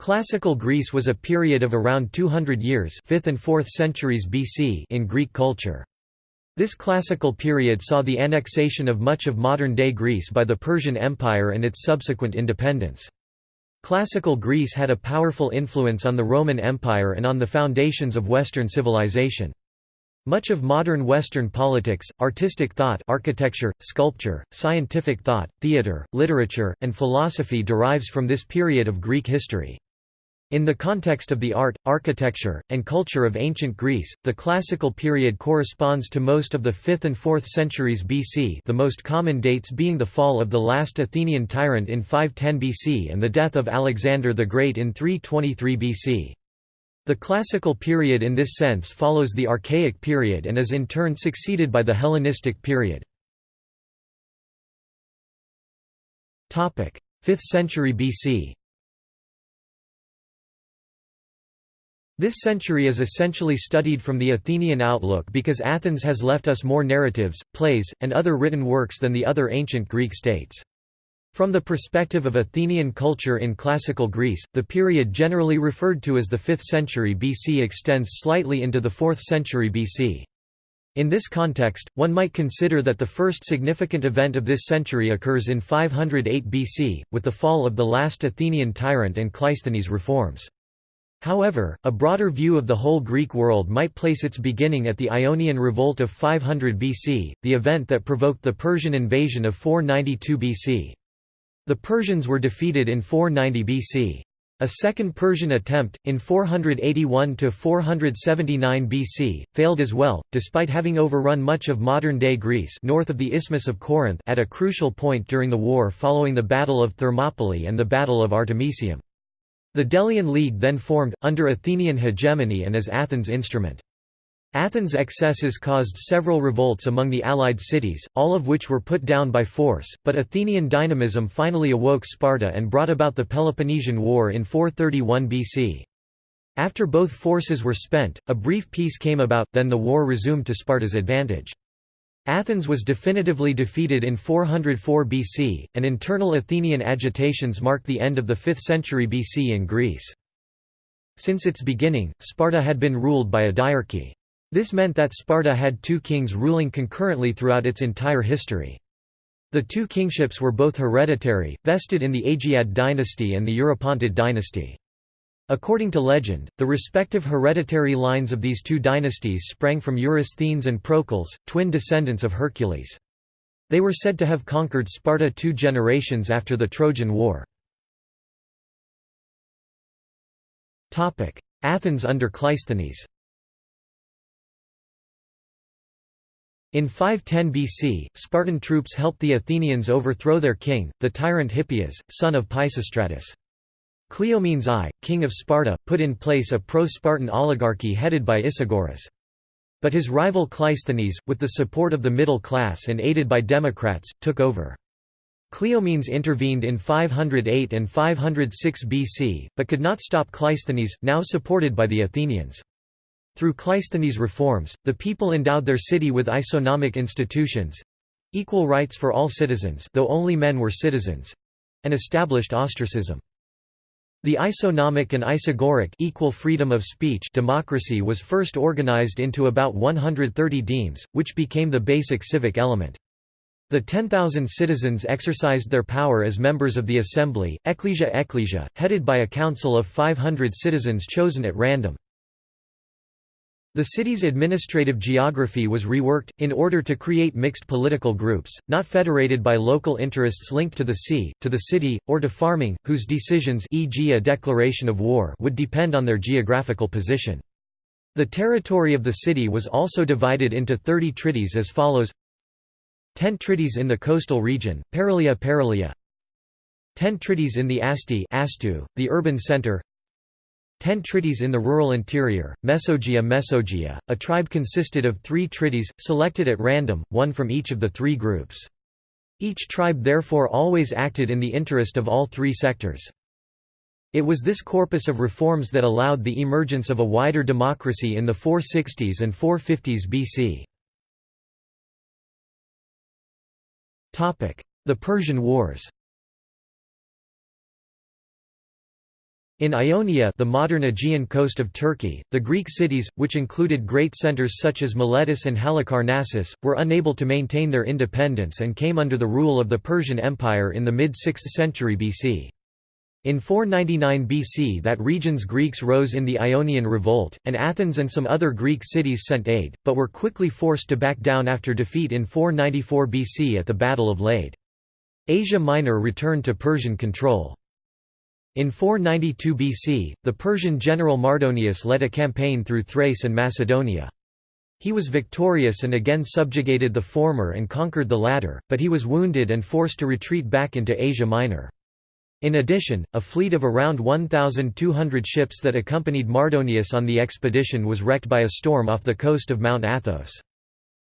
Classical Greece was a period of around 200 years 5th and 4th centuries BC in Greek culture. This classical period saw the annexation of much of modern-day Greece by the Persian Empire and its subsequent independence. Classical Greece had a powerful influence on the Roman Empire and on the foundations of Western civilization. Much of modern Western politics, artistic thought architecture, sculpture, scientific thought, theatre, literature, and philosophy derives from this period of Greek history. In the context of the art, architecture, and culture of ancient Greece, the classical period corresponds to most of the 5th and 4th centuries BC the most common dates being the fall of the last Athenian tyrant in 510 BC and the death of Alexander the Great in 323 BC. The classical period in this sense follows the Archaic period and is in turn succeeded by the Hellenistic period. 5th century BC This century is essentially studied from the Athenian outlook because Athens has left us more narratives, plays, and other written works than the other ancient Greek states. From the perspective of Athenian culture in classical Greece, the period generally referred to as the 5th century BC extends slightly into the 4th century BC. In this context, one might consider that the first significant event of this century occurs in 508 BC, with the fall of the last Athenian tyrant and Cleisthenes' reforms. However, a broader view of the whole Greek world might place its beginning at the Ionian Revolt of 500 BC, the event that provoked the Persian invasion of 492 BC. The Persians were defeated in 490 BC. A second Persian attempt, in 481–479 BC, failed as well, despite having overrun much of modern-day Greece north of the Isthmus of Corinth at a crucial point during the war following the Battle of Thermopylae and the Battle of Artemisium. The Delian League then formed, under Athenian hegemony and as Athens' instrument. Athens' excesses caused several revolts among the allied cities, all of which were put down by force, but Athenian dynamism finally awoke Sparta and brought about the Peloponnesian War in 431 BC. After both forces were spent, a brief peace came about, then the war resumed to Sparta's advantage. Athens was definitively defeated in 404 BC, and internal Athenian agitations marked the end of the 5th century BC in Greece. Since its beginning, Sparta had been ruled by a diarchy. This meant that Sparta had two kings ruling concurrently throughout its entire history. The two kingships were both hereditary, vested in the Agiad dynasty and the Eurypontid dynasty. According to legend, the respective hereditary lines of these two dynasties sprang from Eurysthenes and Procles, twin descendants of Hercules. They were said to have conquered Sparta two generations after the Trojan War. Athens under Cleisthenes In 510 BC, Spartan troops helped the Athenians overthrow their king, the tyrant Hippias, son of Pisistratus. Cleomenes I, king of Sparta, put in place a pro-Spartan oligarchy headed by Isagoras. But his rival Cleisthenes, with the support of the middle class and aided by democrats, took over. Cleomenes intervened in 508 and 506 BC, but could not stop Cleisthenes, now supported by the Athenians. Through Cleisthenes' reforms, the people endowed their city with isonomic institutions—equal rights for all citizens though only men were citizens—and established ostracism. The isonomic and isagoric equal freedom of speech democracy was first organized into about 130 demes, which became the basic civic element. The 10,000 citizens exercised their power as members of the assembly, ecclesia ecclesia, headed by a council of 500 citizens chosen at random. The city's administrative geography was reworked, in order to create mixed political groups, not federated by local interests linked to the sea, to the city, or to farming, whose decisions e.g. a declaration of war would depend on their geographical position. The territory of the city was also divided into 30 trittyes as follows 10 trittyes in the coastal region, Paralia Paralia 10 trittyes in the Asti Astu, the urban center 10 trittyes in the rural interior, Mesogia Mesogia, a tribe consisted of three trittyes, selected at random, one from each of the three groups. Each tribe therefore always acted in the interest of all three sectors. It was this corpus of reforms that allowed the emergence of a wider democracy in the 460s and 450s BC. The Persian Wars In Ionia the modern Aegean coast of Turkey, the Greek cities, which included great centres such as Miletus and Halicarnassus, were unable to maintain their independence and came under the rule of the Persian Empire in the mid-6th century BC. In 499 BC that region's Greeks rose in the Ionian Revolt, and Athens and some other Greek cities sent aid, but were quickly forced to back down after defeat in 494 BC at the Battle of Lade. Asia Minor returned to Persian control. In 492 BC, the Persian general Mardonius led a campaign through Thrace and Macedonia. He was victorious and again subjugated the former and conquered the latter, but he was wounded and forced to retreat back into Asia Minor. In addition, a fleet of around 1,200 ships that accompanied Mardonius on the expedition was wrecked by a storm off the coast of Mount Athos.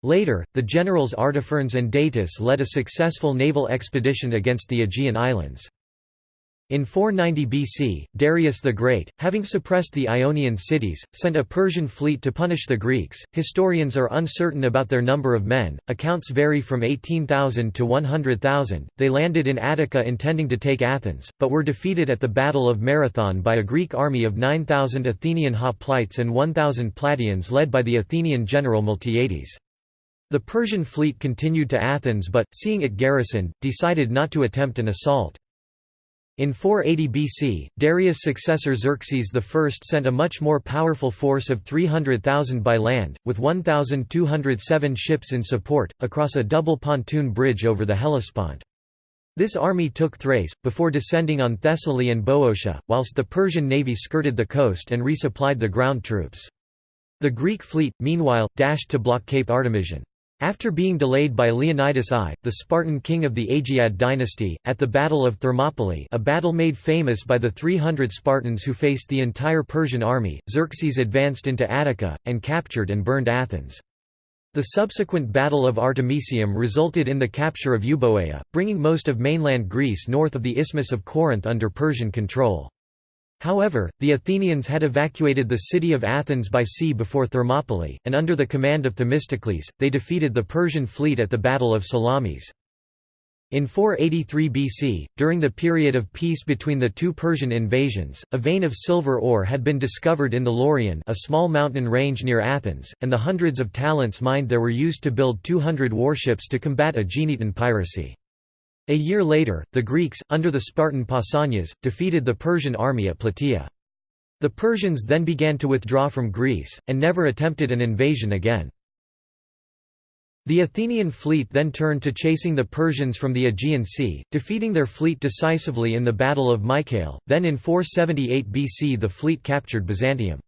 Later, the generals Artaphernes and Datis led a successful naval expedition against the Aegean islands. In 490 BC, Darius the Great, having suppressed the Ionian cities, sent a Persian fleet to punish the Greeks. Historians are uncertain about their number of men, accounts vary from 18,000 to 100,000. They landed in Attica intending to take Athens, but were defeated at the Battle of Marathon by a Greek army of 9,000 Athenian hoplites and 1,000 Plataeans led by the Athenian general Miltiades. The Persian fleet continued to Athens but, seeing it garrisoned, decided not to attempt an assault. In 480 BC, Darius' successor Xerxes I sent a much more powerful force of 300,000 by land, with 1,207 ships in support, across a double pontoon bridge over the Hellespont. This army took Thrace, before descending on Thessaly and Boeotia, whilst the Persian navy skirted the coast and resupplied the ground troops. The Greek fleet, meanwhile, dashed to block Cape Artemision. After being delayed by Leonidas I, the Spartan king of the Agiad dynasty, at the Battle of Thermopylae a battle made famous by the 300 Spartans who faced the entire Persian army, Xerxes advanced into Attica, and captured and burned Athens. The subsequent Battle of Artemisium resulted in the capture of Euboea, bringing most of mainland Greece north of the Isthmus of Corinth under Persian control. However, the Athenians had evacuated the city of Athens by sea before Thermopylae, and under the command of Themistocles, they defeated the Persian fleet at the Battle of Salamis. In 483 BC, during the period of peace between the two Persian invasions, a vein of silver ore had been discovered in the Laurion a small mountain range near Athens, and the hundreds of talents mined there were used to build 200 warships to combat Aeginetan piracy. A year later, the Greeks, under the Spartan Pausanias, defeated the Persian army at Plataea. The Persians then began to withdraw from Greece, and never attempted an invasion again. The Athenian fleet then turned to chasing the Persians from the Aegean Sea, defeating their fleet decisively in the Battle of Mycale, then in 478 BC the fleet captured Byzantium.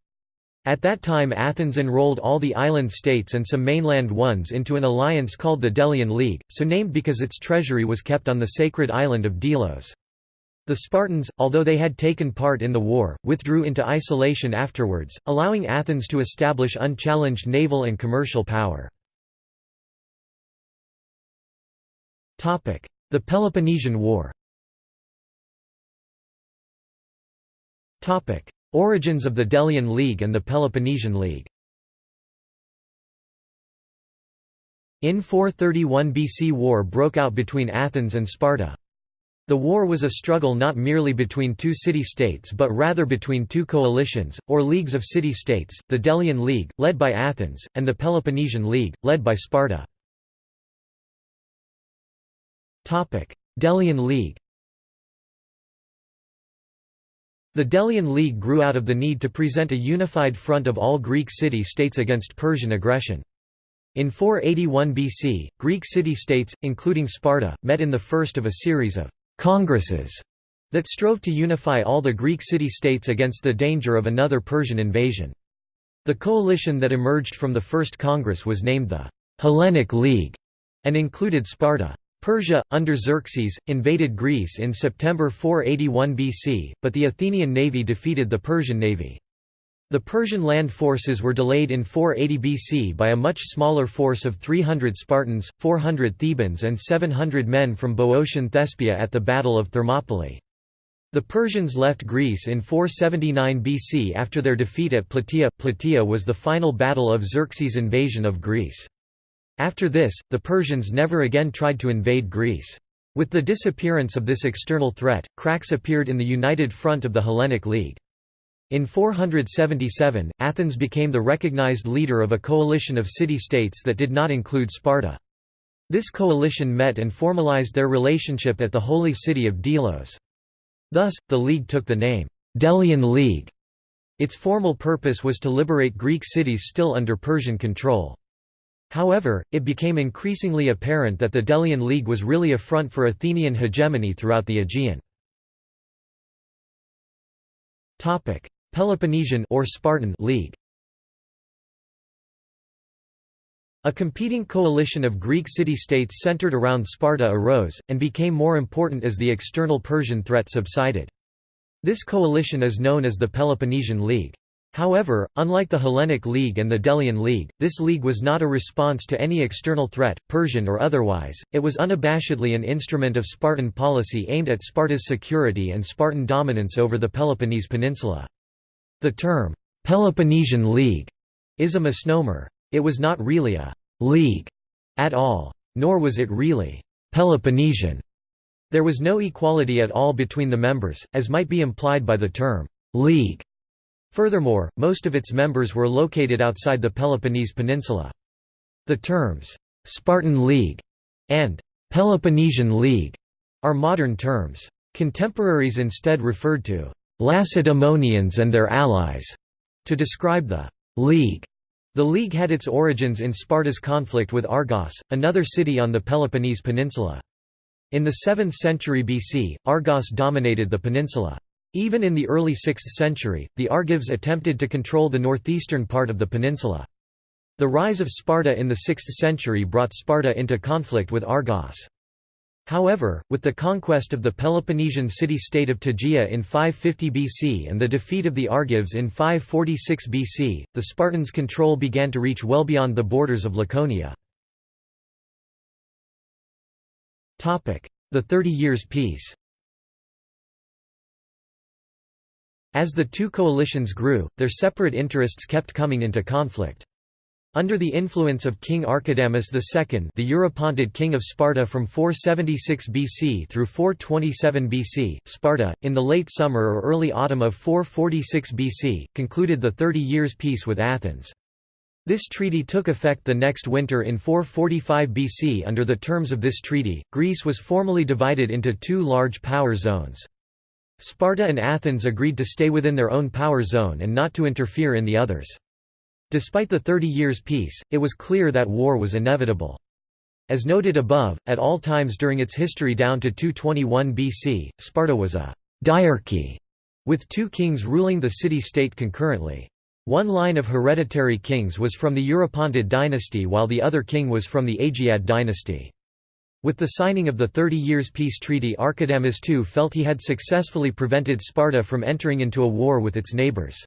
At that time Athens enrolled all the island states and some mainland ones into an alliance called the Delian League, so named because its treasury was kept on the sacred island of Delos. The Spartans, although they had taken part in the war, withdrew into isolation afterwards, allowing Athens to establish unchallenged naval and commercial power. The Peloponnesian War Origins of the Delian League and the Peloponnesian League In 431 BC war broke out between Athens and Sparta. The war was a struggle not merely between two city-states but rather between two coalitions, or leagues of city-states, the Delian League, led by Athens, and the Peloponnesian League, led by Sparta. Delian League The Delian League grew out of the need to present a unified front of all Greek city-states against Persian aggression. In 481 BC, Greek city-states, including Sparta, met in the first of a series of «congresses» that strove to unify all the Greek city-states against the danger of another Persian invasion. The coalition that emerged from the First Congress was named the «Hellenic League» and included Sparta. Persia, under Xerxes, invaded Greece in September 481 BC, but the Athenian navy defeated the Persian navy. The Persian land forces were delayed in 480 BC by a much smaller force of 300 Spartans, 400 Thebans and 700 men from Boeotian Thespia at the Battle of Thermopylae. The Persians left Greece in 479 BC after their defeat at Plataea. Plataea was the final battle of Xerxes' invasion of Greece. After this, the Persians never again tried to invade Greece. With the disappearance of this external threat, cracks appeared in the united front of the Hellenic League. In 477, Athens became the recognized leader of a coalition of city-states that did not include Sparta. This coalition met and formalized their relationship at the holy city of Delos. Thus, the league took the name, Delian League. Its formal purpose was to liberate Greek cities still under Persian control. However, it became increasingly apparent that the Delian League was really a front for Athenian hegemony throughout the Aegean. Peloponnesian or Spartan League A competing coalition of Greek city-states centered around Sparta arose, and became more important as the external Persian threat subsided. This coalition is known as the Peloponnesian League. However, unlike the Hellenic League and the Delian League, this league was not a response to any external threat, Persian or otherwise, it was unabashedly an instrument of Spartan policy aimed at Sparta's security and Spartan dominance over the Peloponnese Peninsula. The term, Peloponnesian League, is a misnomer. It was not really a «league» at all. Nor was it really «Peloponnesian». There was no equality at all between the members, as might be implied by the term «league». Furthermore, most of its members were located outside the Peloponnese Peninsula. The terms «Spartan League» and «Peloponnesian League» are modern terms. Contemporaries instead referred to Lacedaemonians and their allies, to describe the League. The League had its origins in Sparta's conflict with Argos, another city on the Peloponnese peninsula. In the 7th century BC, Argos dominated the peninsula. Even in the early 6th century, the Argives attempted to control the northeastern part of the peninsula. The rise of Sparta in the 6th century brought Sparta into conflict with Argos. However, with the conquest of the Peloponnesian city-state of Tegea in 550 BC and the defeat of the Argives in 546 BC, the Spartans' control began to reach well beyond the borders of Laconia. The Thirty Years' Peace As the two coalitions grew, their separate interests kept coming into conflict. Under the influence of King Archidamus II the Eurypontid king of Sparta from 476 BC through 427 BC, Sparta, in the late summer or early autumn of 446 BC, concluded the Thirty Years' Peace with Athens. This treaty took effect the next winter in 445 BC Under the terms of this treaty, Greece was formally divided into two large power zones. Sparta and Athens agreed to stay within their own power zone and not to interfere in the others. Despite the Thirty Years' Peace, it was clear that war was inevitable. As noted above, at all times during its history down to 221 BC, Sparta was a «diarchy», with two kings ruling the city-state concurrently. One line of hereditary kings was from the Eurypontid dynasty while the other king was from the Agiad dynasty. With the signing of the Thirty Years' Peace Treaty Archidamus II felt he had successfully prevented Sparta from entering into a war with its neighbours.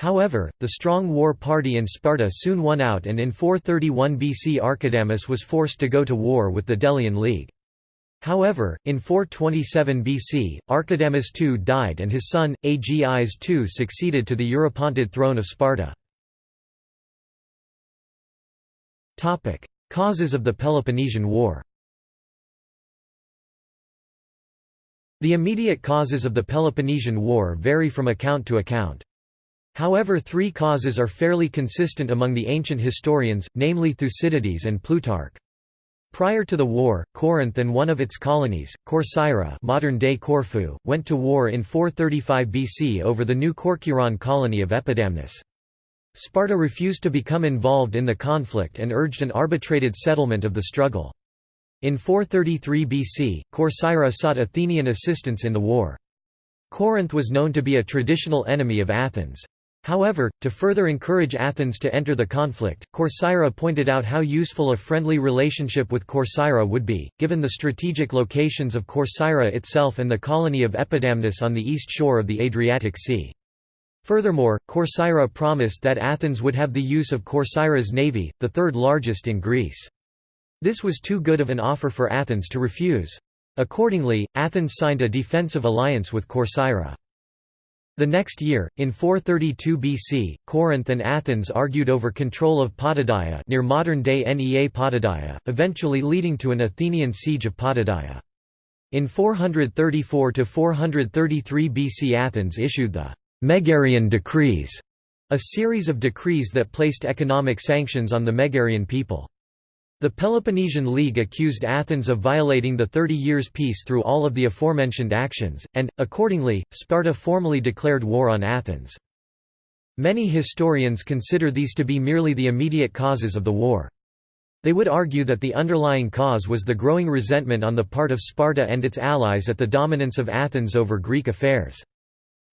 However, the strong war party in Sparta soon won out and in 431 BC Archidamus was forced to go to war with the Delian League. However, in 427 BC, Archidamus II died and his son, Agis II succeeded to the Eurypontid throne of Sparta. Causes of the Peloponnesian War The immediate causes of the Peloponnesian War vary from account to account. However three causes are fairly consistent among the ancient historians, namely Thucydides and Plutarch. Prior to the war, Corinth and one of its colonies, Corcyra modern-day Corfu, went to war in 435 BC over the new Corcyraean colony of Epidamnus. Sparta refused to become involved in the conflict and urged an arbitrated settlement of the struggle. In 433 BC, Corcyra sought Athenian assistance in the war. Corinth was known to be a traditional enemy of Athens. However, to further encourage Athens to enter the conflict, Corcyra pointed out how useful a friendly relationship with Corcyra would be, given the strategic locations of Corcyra itself and the colony of Epidamnus on the east shore of the Adriatic Sea. Furthermore, Corcyra promised that Athens would have the use of Corcyra's navy, the third largest in Greece. This was too good of an offer for Athens to refuse. Accordingly, Athens signed a defensive alliance with Corcyra. The next year, in 432 BC, Corinth and Athens argued over control of Potidaea near modern-day Nea Potidaea, eventually leading to an Athenian siege of Potidaea. In 434–433 BC Athens issued the Megarian Decrees, a series of decrees that placed economic sanctions on the Megarian people. The Peloponnesian League accused Athens of violating the Thirty Years' Peace through all of the aforementioned actions, and, accordingly, Sparta formally declared war on Athens. Many historians consider these to be merely the immediate causes of the war. They would argue that the underlying cause was the growing resentment on the part of Sparta and its allies at the dominance of Athens over Greek affairs.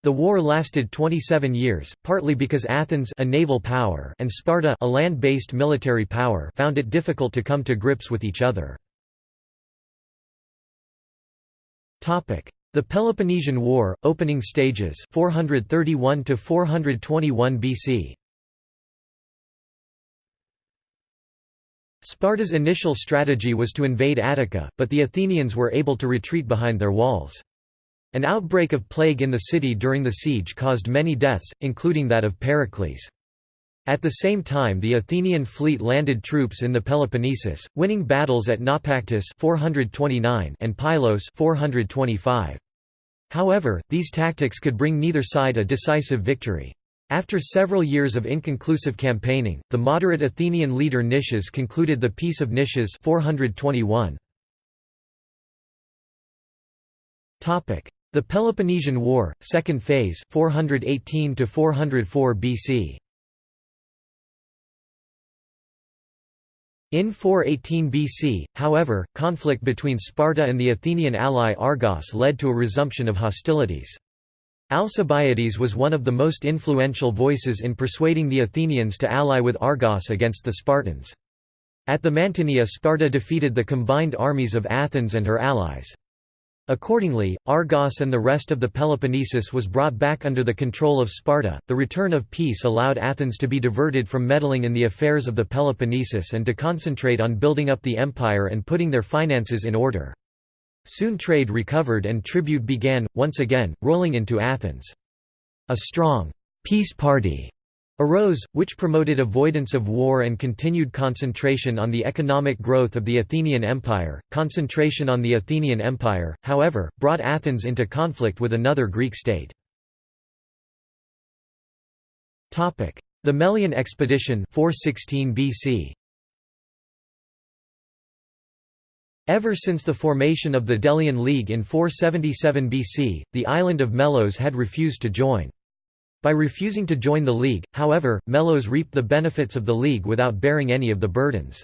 The war lasted 27 years, partly because Athens a naval power and Sparta a land-based military power found it difficult to come to grips with each other. The Peloponnesian War, opening stages 431 to 421 BC. Sparta's initial strategy was to invade Attica, but the Athenians were able to retreat behind their walls. An outbreak of plague in the city during the siege caused many deaths, including that of Pericles. At the same time the Athenian fleet landed troops in the Peloponnesus, winning battles at Naupactus 429 and Pylos 425. However, these tactics could bring neither side a decisive victory. After several years of inconclusive campaigning, the moderate Athenian leader Nicias concluded the Peace of Nicias 421. The Peloponnesian War, second phase 418 to 404 BC. In 418 BC, however, conflict between Sparta and the Athenian ally Argos led to a resumption of hostilities. Alcibiades was one of the most influential voices in persuading the Athenians to ally with Argos against the Spartans. At the Mantinea Sparta defeated the combined armies of Athens and her allies. Accordingly, Argos and the rest of the Peloponnesus was brought back under the control of Sparta. The return of peace allowed Athens to be diverted from meddling in the affairs of the Peloponnesus and to concentrate on building up the empire and putting their finances in order. Soon trade recovered and tribute began, once again, rolling into Athens. A strong «peace party» arose, which promoted avoidance of war and continued concentration on the economic growth of the Athenian Empire. Concentration on the Athenian Empire, however, brought Athens into conflict with another Greek state. The Melian expedition 416 BC. Ever since the formation of the Delian League in 477 BC, the island of Melos had refused to join. By refusing to join the League, however, Melos reaped the benefits of the League without bearing any of the burdens.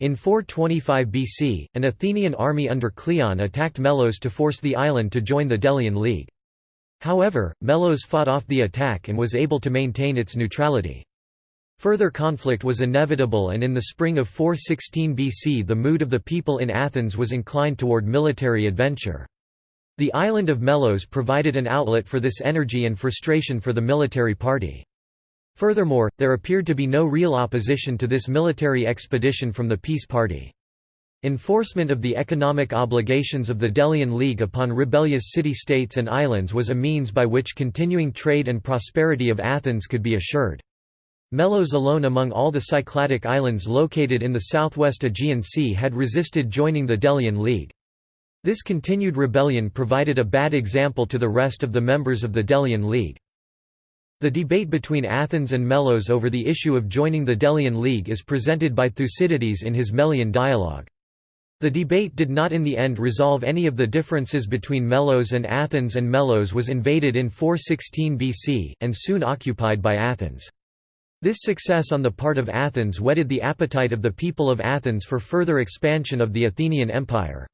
In 425 BC, an Athenian army under Cleon attacked Melos to force the island to join the Delian League. However, Melos fought off the attack and was able to maintain its neutrality. Further conflict was inevitable and in the spring of 416 BC the mood of the people in Athens was inclined toward military adventure. The island of Melos provided an outlet for this energy and frustration for the military party. Furthermore, there appeared to be no real opposition to this military expedition from the peace party. Enforcement of the economic obligations of the Delian League upon rebellious city-states and islands was a means by which continuing trade and prosperity of Athens could be assured. Melos alone among all the Cycladic islands located in the southwest Aegean Sea had resisted joining the Delian League. This continued rebellion provided a bad example to the rest of the members of the Delian League. The debate between Athens and Melos over the issue of joining the Delian League is presented by Thucydides in his Melian dialogue. The debate did not in the end resolve any of the differences between Melos and Athens and Melos was invaded in 416 BC, and soon occupied by Athens. This success on the part of Athens whetted the appetite of the people of Athens for further expansion of the Athenian Empire.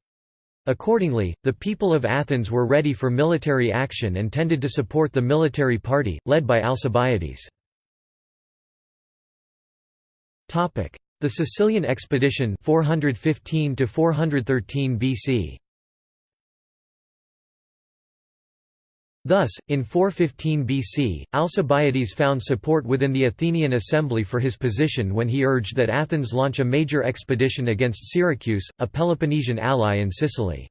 Accordingly, the people of Athens were ready for military action and tended to support the military party, led by Alcibiades. The Sicilian expedition 415 413 BC. Thus, in 415 BC, Alcibiades found support within the Athenian assembly for his position when he urged that Athens launch a major expedition against Syracuse, a Peloponnesian ally in Sicily.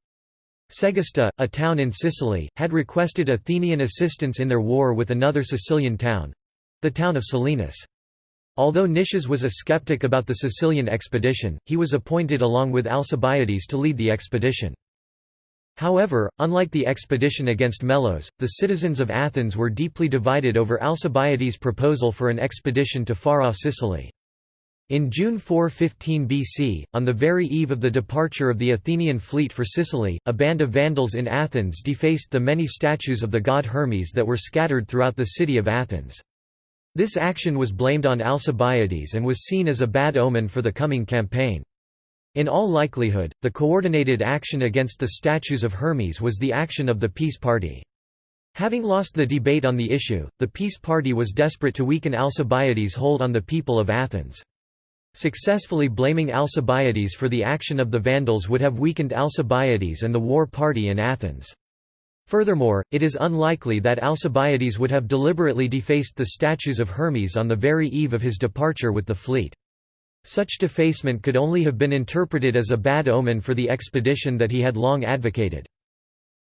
Segesta, a town in Sicily, had requested Athenian assistance in their war with another Sicilian town—the town of Selinus. Although Nicias was a skeptic about the Sicilian expedition, he was appointed along with Alcibiades to lead the expedition. However, unlike the expedition against Melos, the citizens of Athens were deeply divided over Alcibiades' proposal for an expedition to far-off Sicily. In June 415 BC, on the very eve of the departure of the Athenian fleet for Sicily, a band of Vandals in Athens defaced the many statues of the god Hermes that were scattered throughout the city of Athens. This action was blamed on Alcibiades and was seen as a bad omen for the coming campaign. In all likelihood, the coordinated action against the statues of Hermes was the action of the peace party. Having lost the debate on the issue, the peace party was desperate to weaken Alcibiades' hold on the people of Athens. Successfully blaming Alcibiades for the action of the Vandals would have weakened Alcibiades and the war party in Athens. Furthermore, it is unlikely that Alcibiades would have deliberately defaced the statues of Hermes on the very eve of his departure with the fleet. Such defacement could only have been interpreted as a bad omen for the expedition that he had long advocated.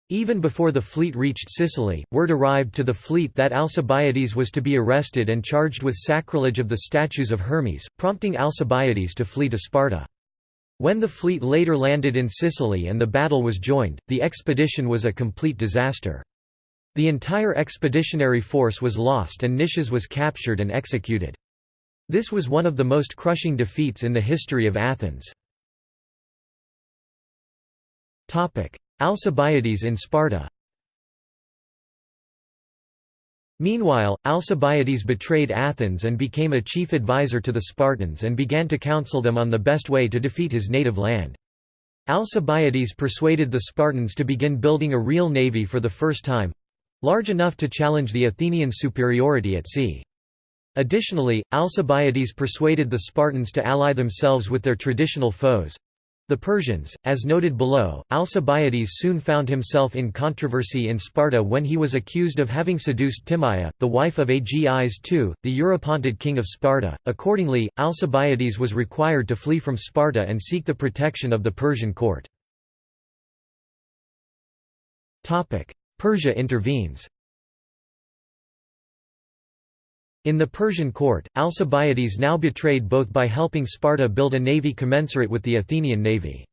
Even before the fleet reached Sicily, word arrived to the fleet that Alcibiades was to be arrested and charged with sacrilege of the statues of Hermes, prompting Alcibiades to flee to Sparta. When the fleet later landed in Sicily and the battle was joined, the expedition was a complete disaster. The entire expeditionary force was lost and Nicias was captured and executed. This was one of the most crushing defeats in the history of Athens. Alcibiades in Sparta Meanwhile, Alcibiades betrayed Athens and became a chief advisor to the Spartans and began to counsel them on the best way to defeat his native land. Alcibiades persuaded the Spartans to begin building a real navy for the first time—large enough to challenge the Athenian superiority at sea. Additionally, Alcibiades persuaded the Spartans to ally themselves with their traditional foes, the Persians, as noted below, Alcibiades soon found himself in controversy in Sparta when he was accused of having seduced Timaea, the wife of Agis II, the Eurypontid king of Sparta. Accordingly, Alcibiades was required to flee from Sparta and seek the protection of the Persian court. Persia intervenes In the Persian court, Alcibiades now betrayed both by helping Sparta build a navy commensurate with the Athenian navy.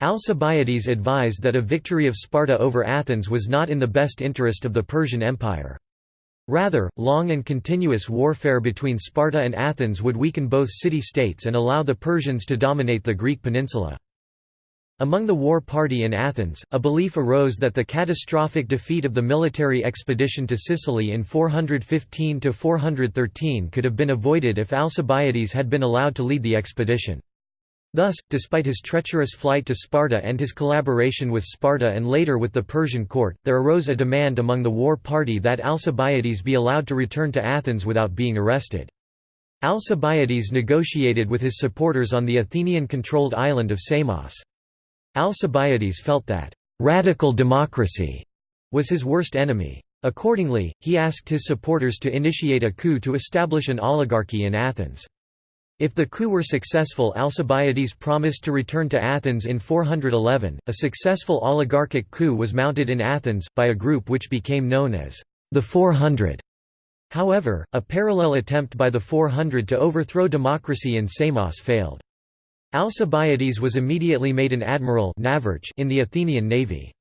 Alcibiades advised that a victory of Sparta over Athens was not in the best interest of the Persian Empire. Rather, long and continuous warfare between Sparta and Athens would weaken both city-states and allow the Persians to dominate the Greek peninsula. Among the war party in Athens, a belief arose that the catastrophic defeat of the military expedition to Sicily in 415–413 could have been avoided if Alcibiades had been allowed to lead the expedition. Thus, despite his treacherous flight to Sparta and his collaboration with Sparta and later with the Persian court, there arose a demand among the war party that Alcibiades be allowed to return to Athens without being arrested. Alcibiades negotiated with his supporters on the Athenian-controlled island of Samos. Alcibiades felt that «radical democracy» was his worst enemy. Accordingly, he asked his supporters to initiate a coup to establish an oligarchy in Athens. If the coup were successful Alcibiades promised to return to Athens in 411. A successful oligarchic coup was mounted in Athens, by a group which became known as the 400. However, a parallel attempt by the 400 to overthrow democracy in Samos failed. Alcibiades was immediately made an admiral in the Athenian navy.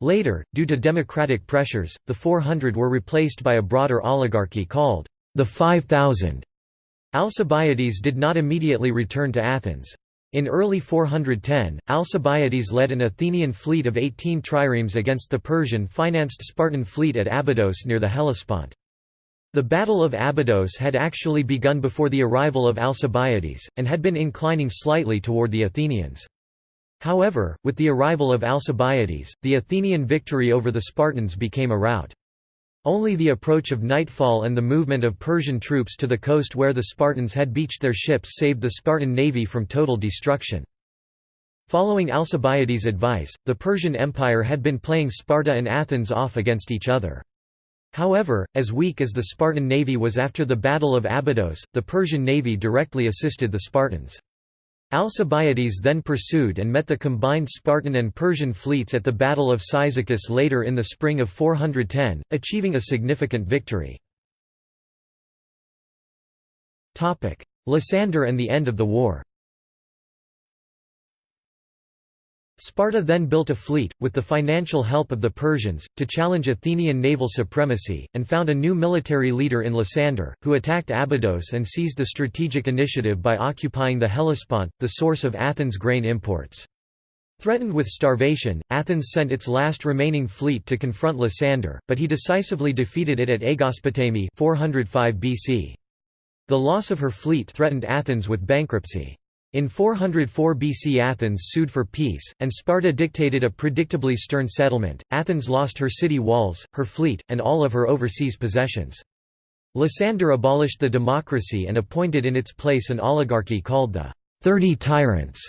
Later, due to democratic pressures, the 400 were replaced by a broader oligarchy called the 5000. Alcibiades did not immediately return to Athens. In early 410, Alcibiades led an Athenian fleet of 18 triremes against the Persian-financed Spartan fleet at Abydos near the Hellespont. The Battle of Abydos had actually begun before the arrival of Alcibiades, and had been inclining slightly toward the Athenians. However, with the arrival of Alcibiades, the Athenian victory over the Spartans became a rout. Only the approach of nightfall and the movement of Persian troops to the coast where the Spartans had beached their ships saved the Spartan navy from total destruction. Following Alcibiades' advice, the Persian Empire had been playing Sparta and Athens off against each other. However, as weak as the Spartan navy was after the Battle of Abydos, the Persian navy directly assisted the Spartans. Alcibiades then pursued and met the combined Spartan and Persian fleets at the Battle of Cyzicus later in the spring of 410, achieving a significant victory. Lysander and the end of the war Sparta then built a fleet, with the financial help of the Persians, to challenge Athenian naval supremacy, and found a new military leader in Lysander, who attacked Abydos and seized the strategic initiative by occupying the Hellespont, the source of Athens' grain imports. Threatened with starvation, Athens sent its last remaining fleet to confront Lysander, but he decisively defeated it at Aegospotami 405 BC. The loss of her fleet threatened Athens with bankruptcy. In 404 BC Athens sued for peace, and Sparta dictated a predictably stern settlement. Athens lost her city walls, her fleet, and all of her overseas possessions. Lysander abolished the democracy and appointed in its place an oligarchy called the Thirty Tyrants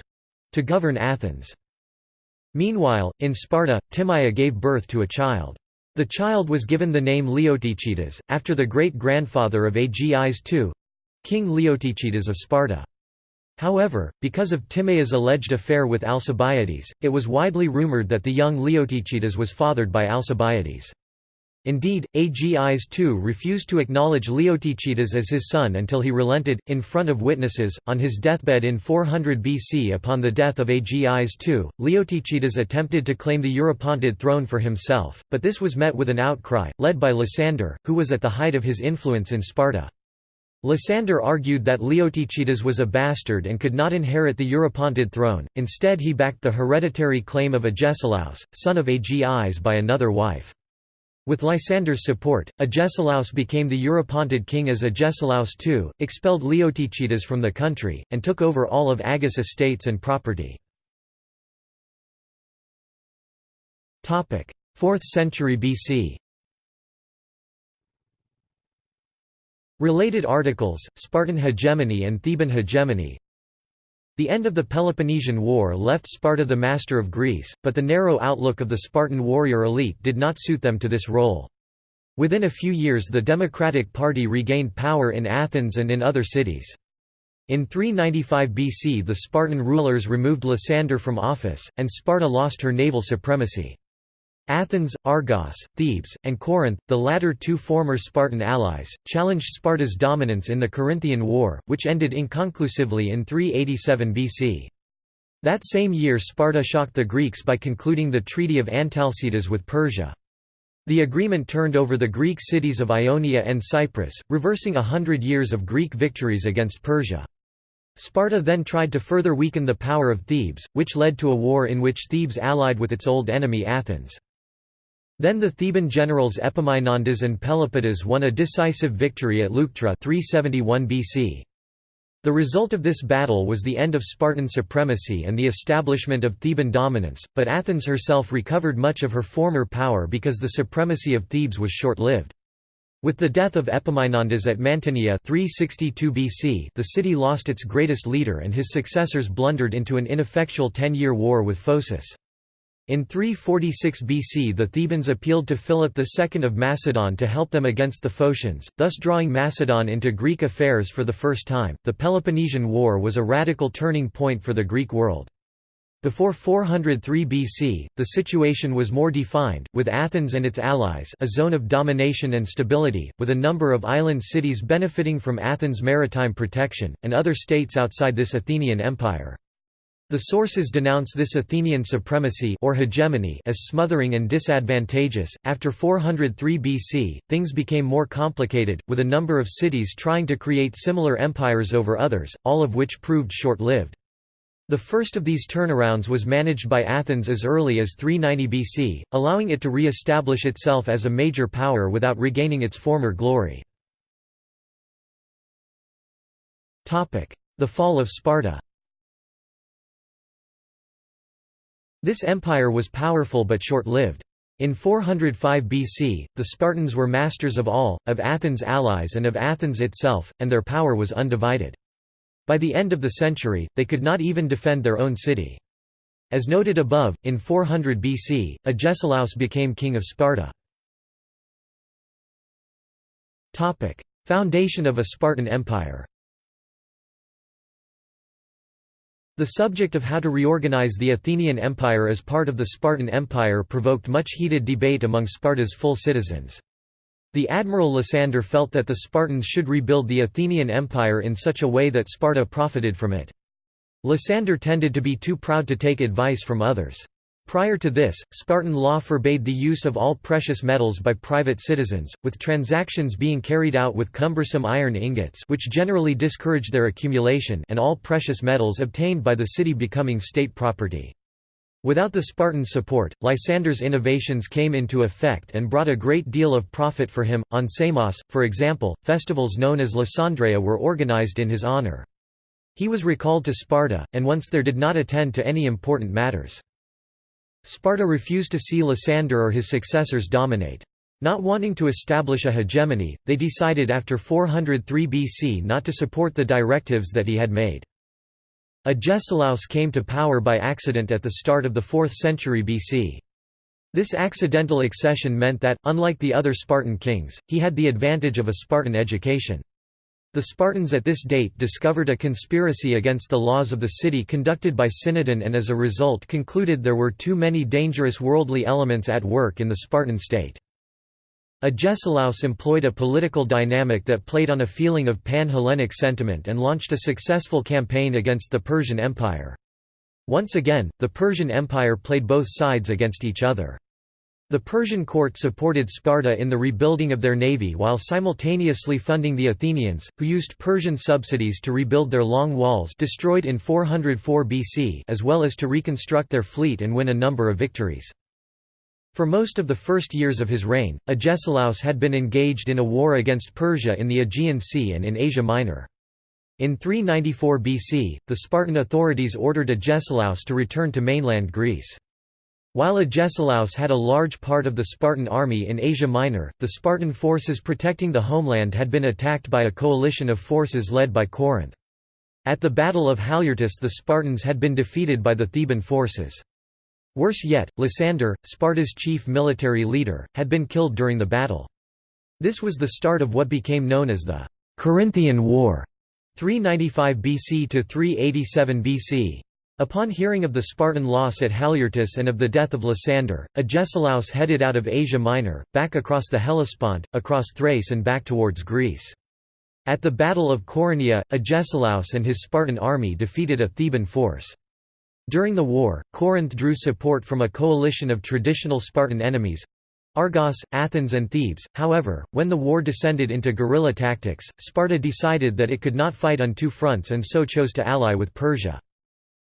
to govern Athens. Meanwhile, in Sparta, Timaea gave birth to a child. The child was given the name Leotychides, after the great-grandfather of Agis II—King Leotychides of Sparta. However, because of Timaea's alleged affair with Alcibiades, it was widely rumored that the young Leotychides was fathered by Alcibiades. Indeed, Agis II refused to acknowledge Leotychides as his son until he relented, in front of witnesses, on his deathbed in 400 BC. Upon the death of Agis II, Leotychides attempted to claim the Eurypontid throne for himself, but this was met with an outcry, led by Lysander, who was at the height of his influence in Sparta. Lysander argued that Leotychides was a bastard and could not inherit the Eurypontid throne, instead he backed the hereditary claim of Agesilaus, son of Agis by another wife. With Lysander's support, Agesilaus became the Eurypontid king as Agesilaus II, expelled Leotychides from the country, and took over all of Agis' estates and property. 4th century BC Related articles, Spartan hegemony and Theban hegemony The end of the Peloponnesian War left Sparta the master of Greece, but the narrow outlook of the Spartan warrior elite did not suit them to this role. Within a few years the Democratic Party regained power in Athens and in other cities. In 395 BC the Spartan rulers removed Lysander from office, and Sparta lost her naval supremacy. Athens, Argos, Thebes, and Corinth, the latter two former Spartan allies, challenged Sparta's dominance in the Corinthian War, which ended inconclusively in 387 BC. That same year Sparta shocked the Greeks by concluding the Treaty of Antalcidas with Persia. The agreement turned over the Greek cities of Ionia and Cyprus, reversing a hundred years of Greek victories against Persia. Sparta then tried to further weaken the power of Thebes, which led to a war in which Thebes allied with its old enemy Athens. Then the Theban generals Epaminondas and Pelopidas won a decisive victory at Leuctra 371 BC. The result of this battle was the end of Spartan supremacy and the establishment of Theban dominance, but Athens herself recovered much of her former power because the supremacy of Thebes was short-lived. With the death of Epaminondas at Mantinea 362 BC, the city lost its greatest leader and his successors blundered into an ineffectual ten-year war with Phocis. In 346 BC the Thebans appealed to Philip II of Macedon to help them against the Phocians, thus drawing Macedon into Greek affairs for the first time. The Peloponnesian War was a radical turning point for the Greek world. Before 403 BC, the situation was more defined, with Athens and its allies a zone of domination and stability, with a number of island cities benefiting from Athens' maritime protection, and other states outside this Athenian empire. The sources denounce this Athenian supremacy or hegemony as smothering and disadvantageous. After 403 BC, things became more complicated, with a number of cities trying to create similar empires over others, all of which proved short-lived. The first of these turnarounds was managed by Athens as early as 390 BC, allowing it to re-establish itself as a major power without regaining its former glory. The fall of Sparta This empire was powerful but short-lived. In 405 BC, the Spartans were masters of all, of Athens' allies and of Athens itself, and their power was undivided. By the end of the century, they could not even defend their own city. As noted above, in 400 BC, Agesilaus became king of Sparta. Foundation of a Spartan Empire The subject of how to reorganize the Athenian Empire as part of the Spartan Empire provoked much heated debate among Sparta's full citizens. The admiral Lysander felt that the Spartans should rebuild the Athenian Empire in such a way that Sparta profited from it. Lysander tended to be too proud to take advice from others. Prior to this, Spartan law forbade the use of all precious metals by private citizens, with transactions being carried out with cumbersome iron ingots which generally discouraged their accumulation and all precious metals obtained by the city becoming state property. Without the Spartans' support, Lysander's innovations came into effect and brought a great deal of profit for him. On Samos, for example, festivals known as Lysandreia were organized in his honor. He was recalled to Sparta, and once there did not attend to any important matters. Sparta refused to see Lysander or his successors dominate. Not wanting to establish a hegemony, they decided after 403 BC not to support the directives that he had made. Agesilaus came to power by accident at the start of the 4th century BC. This accidental accession meant that, unlike the other Spartan kings, he had the advantage of a Spartan education. The Spartans at this date discovered a conspiracy against the laws of the city conducted by Cinadon and as a result concluded there were too many dangerous worldly elements at work in the Spartan state. Agesilaus employed a political dynamic that played on a feeling of pan-Hellenic sentiment and launched a successful campaign against the Persian Empire. Once again, the Persian Empire played both sides against each other. The Persian court supported Sparta in the rebuilding of their navy while simultaneously funding the Athenians, who used Persian subsidies to rebuild their long walls destroyed in 404 BC as well as to reconstruct their fleet and win a number of victories. For most of the first years of his reign, Agesilaus had been engaged in a war against Persia in the Aegean Sea and in Asia Minor. In 394 BC, the Spartan authorities ordered Agesilaus to return to mainland Greece. While Agesilaus had a large part of the Spartan army in Asia Minor, the Spartan forces protecting the homeland had been attacked by a coalition of forces led by Corinth. At the Battle of Haliartus the Spartans had been defeated by the Theban forces. Worse yet, Lysander, Sparta's chief military leader, had been killed during the battle. This was the start of what became known as the Corinthian War 395 BC to 387 BC. Upon hearing of the Spartan loss at Haliartus and of the death of Lysander, Agesilaus headed out of Asia Minor, back across the Hellespont, across Thrace and back towards Greece. At the Battle of Coronea, Agesilaus and his Spartan army defeated a Theban force. During the war, Corinth drew support from a coalition of traditional Spartan enemies, Argos, Athens and Thebes. However, when the war descended into guerrilla tactics, Sparta decided that it could not fight on two fronts and so chose to ally with Persia.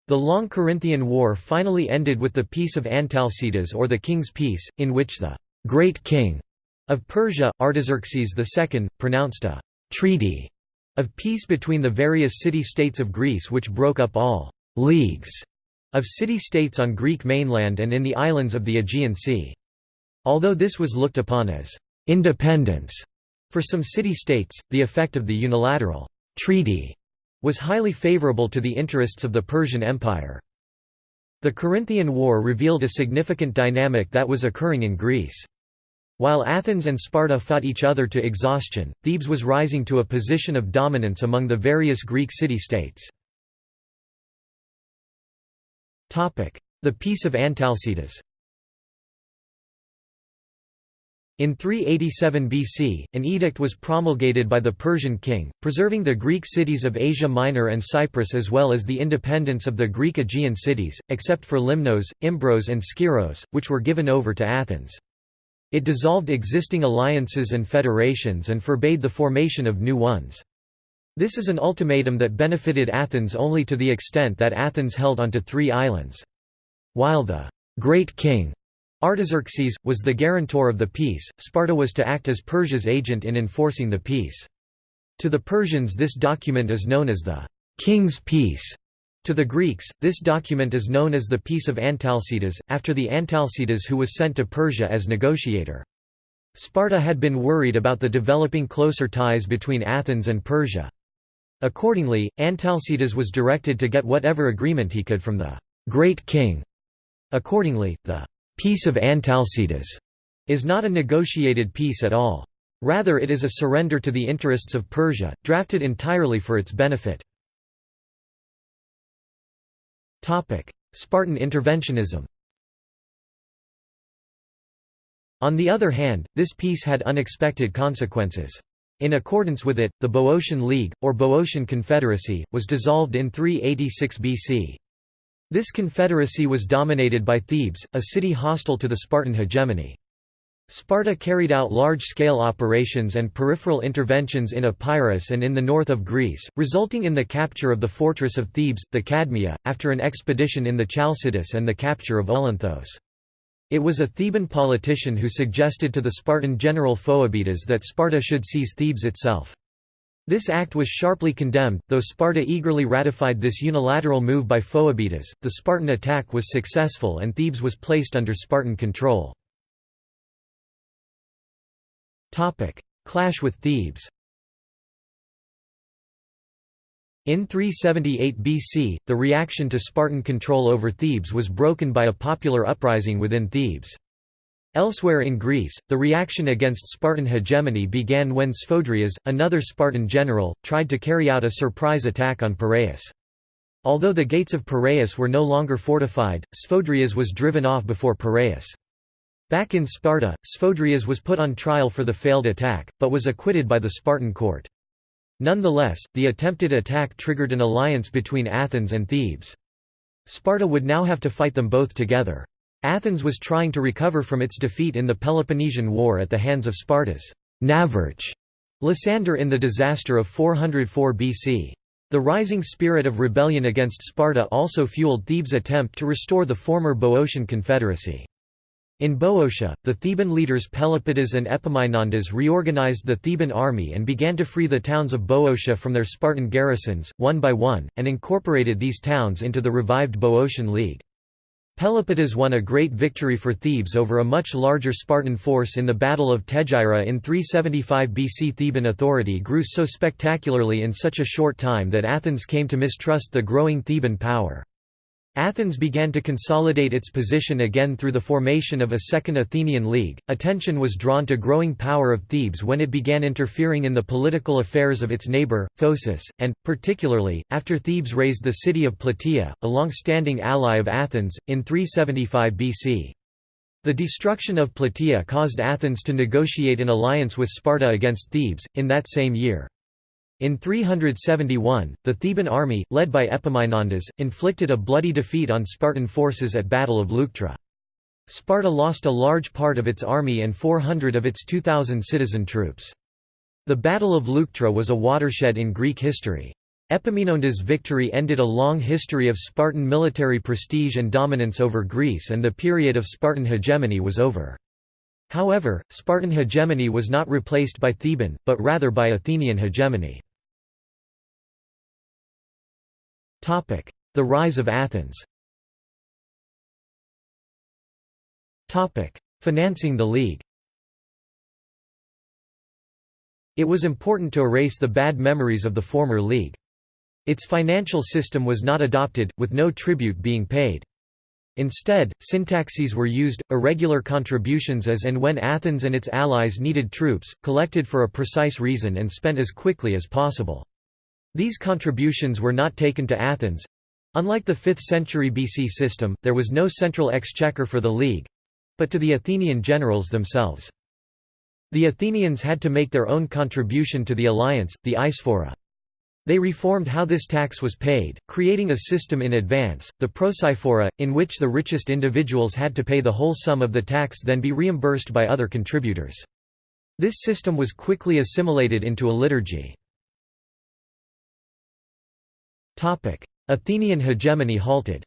The long Corinthian War finally ended with the Peace of Antalcidas or the King's Peace, in which the «Great King» of Persia, Artaxerxes II, pronounced a «treaty» of peace between the various city-states of Greece which broke up all «leagues» of city-states on Greek mainland and in the islands of the Aegean Sea. Although this was looked upon as «independence» for some city-states, the effect of the unilateral «treaty» was highly favorable to the interests of the Persian Empire. The Corinthian War revealed a significant dynamic that was occurring in Greece. While Athens and Sparta fought each other to exhaustion, Thebes was rising to a position of dominance among the various Greek city-states. The Peace of Antalcidas In 387 BC, an edict was promulgated by the Persian king, preserving the Greek cities of Asia Minor and Cyprus as well as the independence of the Greek Aegean cities, except for Limnos, Imbros and Skyros, which were given over to Athens. It dissolved existing alliances and federations and forbade the formation of new ones. This is an ultimatum that benefited Athens only to the extent that Athens held onto three islands. While the «Great King» Artaxerxes, was the guarantor of the peace, Sparta was to act as Persia's agent in enforcing the peace. To the Persians this document is known as the «King's Peace». To the Greeks, this document is known as the Peace of Antalcidas, after the Antalcidas who was sent to Persia as negotiator. Sparta had been worried about the developing closer ties between Athens and Persia. Accordingly, Antalcidas was directed to get whatever agreement he could from the «Great King». Accordingly, the Peace of Antalcidas is not a negotiated peace at all. Rather it is a surrender to the interests of Persia, drafted entirely for its benefit. Spartan interventionism On the other hand, this peace had unexpected consequences. In accordance with it, the Boeotian League, or Boeotian Confederacy, was dissolved in 386 BC. This confederacy was dominated by Thebes, a city hostile to the Spartan hegemony. Sparta carried out large-scale operations and peripheral interventions in Epirus and in the north of Greece, resulting in the capture of the fortress of Thebes, the Cadmea, after an expedition in the Chalcidice and the capture of Olynthos. It was a Theban politician who suggested to the Spartan general Phoebidas that Sparta should seize Thebes itself. This act was sharply condemned, though Sparta eagerly ratified this unilateral move by Phoebidas. The Spartan attack was successful and Thebes was placed under Spartan control. Topic: Clash with Thebes. In 378 BC, the reaction to Spartan control over Thebes was broken by a popular uprising within Thebes. Elsewhere in Greece, the reaction against Spartan hegemony began when Sphodrias, another Spartan general, tried to carry out a surprise attack on Piraeus. Although the gates of Piraeus were no longer fortified, Sphodrias was driven off before Piraeus. Back in Sparta, Sphodrias was put on trial for the failed attack, but was acquitted by the Spartan court. Nonetheless, the attempted attack triggered an alliance between Athens and Thebes. Sparta would now have to fight them both together. Athens was trying to recover from its defeat in the Peloponnesian War at the hands of Sparta's Navarch Lysander in the disaster of 404 BC. The rising spirit of rebellion against Sparta also fueled Thebes' attempt to restore the former Boeotian confederacy. In Boeotia, the Theban leaders Pelopidas and Epaminondas reorganized the Theban army and began to free the towns of Boeotia from their Spartan garrisons, one by one, and incorporated these towns into the revived Boeotian League. Pelopidas won a great victory for Thebes over a much larger Spartan force in the Battle of Tegyra in 375 BC. Theban authority grew so spectacularly in such a short time that Athens came to mistrust the growing Theban power. Athens began to consolidate its position again through the formation of a second Athenian League. Attention was drawn to growing power of Thebes when it began interfering in the political affairs of its neighbor, Phocis, and, particularly, after Thebes razed the city of Plataea, a long-standing ally of Athens, in 375 BC. The destruction of Plataea caused Athens to negotiate an alliance with Sparta against Thebes, in that same year. In 371, the Theban army, led by Epaminondas, inflicted a bloody defeat on Spartan forces at Battle of Leuctra. Sparta lost a large part of its army and 400 of its 2,000 citizen troops. The Battle of Leuctra was a watershed in Greek history. Epaminondas' victory ended a long history of Spartan military prestige and dominance over Greece and the period of Spartan hegemony was over. However, Spartan hegemony was not replaced by Theban, but rather by Athenian hegemony. The rise of Athens Financing the League It was important to erase the bad memories of the former League. Its financial system was not adopted, with no tribute being paid. Instead, syntaxes were used, irregular contributions as and when Athens and its allies needed troops, collected for a precise reason and spent as quickly as possible. These contributions were not taken to Athens. Unlike the 5th century BC system, there was no central exchequer for the League but to the Athenian generals themselves. The Athenians had to make their own contribution to the alliance, the eisphora. They reformed how this tax was paid, creating a system in advance, the proeisphora, in which the richest individuals had to pay the whole sum of the tax then be reimbursed by other contributors. This system was quickly assimilated into a liturgy. Athenian hegemony halted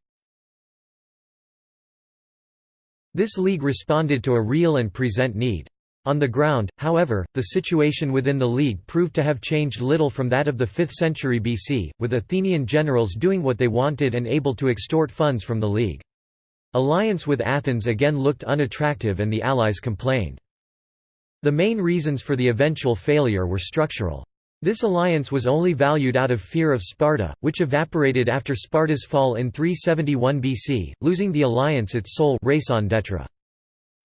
This league responded to a real and present need. On the ground, however, the situation within the League proved to have changed little from that of the 5th century BC, with Athenian generals doing what they wanted and able to extort funds from the League. Alliance with Athens again looked unattractive and the allies complained. The main reasons for the eventual failure were structural. This alliance was only valued out of fear of Sparta, which evaporated after Sparta's fall in 371 BC, losing the alliance its sole raison d'etre.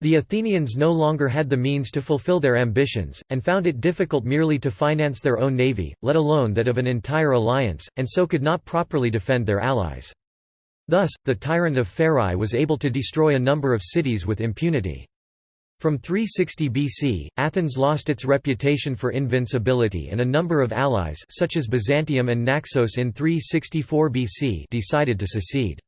The Athenians no longer had the means to fulfill their ambitions, and found it difficult merely to finance their own navy, let alone that of an entire alliance, and so could not properly defend their allies. Thus, the tyrant of Pherae was able to destroy a number of cities with impunity. From 360 BC, Athens lost its reputation for invincibility and a number of allies such as Byzantium and Naxos in 364 BC decided to secede.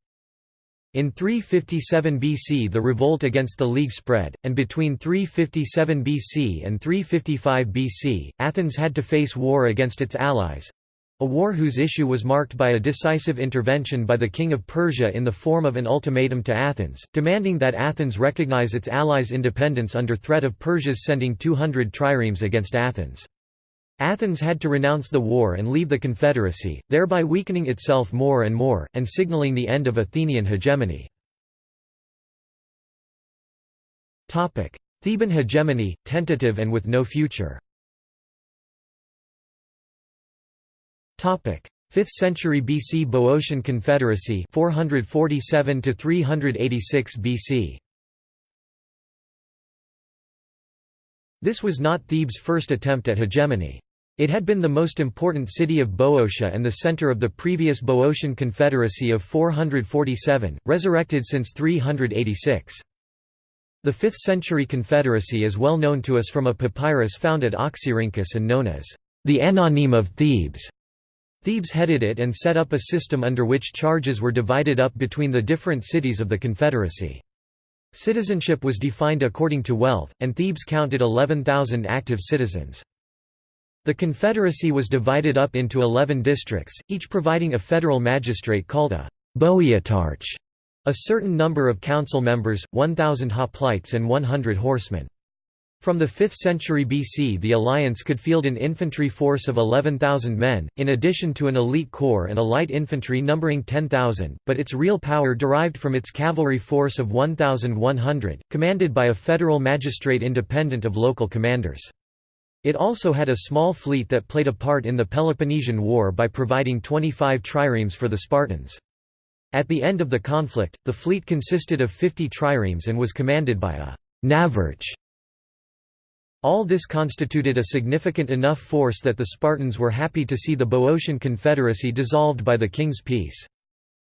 In 357 BC the revolt against the League spread, and between 357 BC and 355 BC, Athens had to face war against its allies, a war whose issue was marked by a decisive intervention by the king of Persia in the form of an ultimatum to Athens, demanding that Athens recognize its allies' independence under threat of Persia's sending 200 triremes against Athens. Athens had to renounce the war and leave the confederacy, thereby weakening itself more and more, and signaling the end of Athenian hegemony. Theban hegemony, tentative and with no future 5th century BC Boeotian Confederacy 447 to 386 BC This was not Thebes' first attempt at hegemony. It had been the most important city of Boeotia and the center of the previous Boeotian Confederacy of 447, resurrected since 386. The 5th century confederacy is well known to us from a papyrus found at Oxyrhynchus and known as the Anonyme of Thebes. Thebes headed it and set up a system under which charges were divided up between the different cities of the Confederacy. Citizenship was defined according to wealth, and Thebes counted 11,000 active citizens. The Confederacy was divided up into 11 districts, each providing a federal magistrate called a boeotarch, a certain number of council members, 1,000 hoplites and 100 horsemen. From the 5th century BC the alliance could field an infantry force of 11,000 men, in addition to an elite corps and a light infantry numbering 10,000, but its real power derived from its cavalry force of 1,100, commanded by a federal magistrate independent of local commanders. It also had a small fleet that played a part in the Peloponnesian War by providing 25 triremes for the Spartans. At the end of the conflict, the fleet consisted of 50 triremes and was commanded by a navarch all this constituted a significant enough force that the Spartans were happy to see the Boeotian Confederacy dissolved by the king's peace.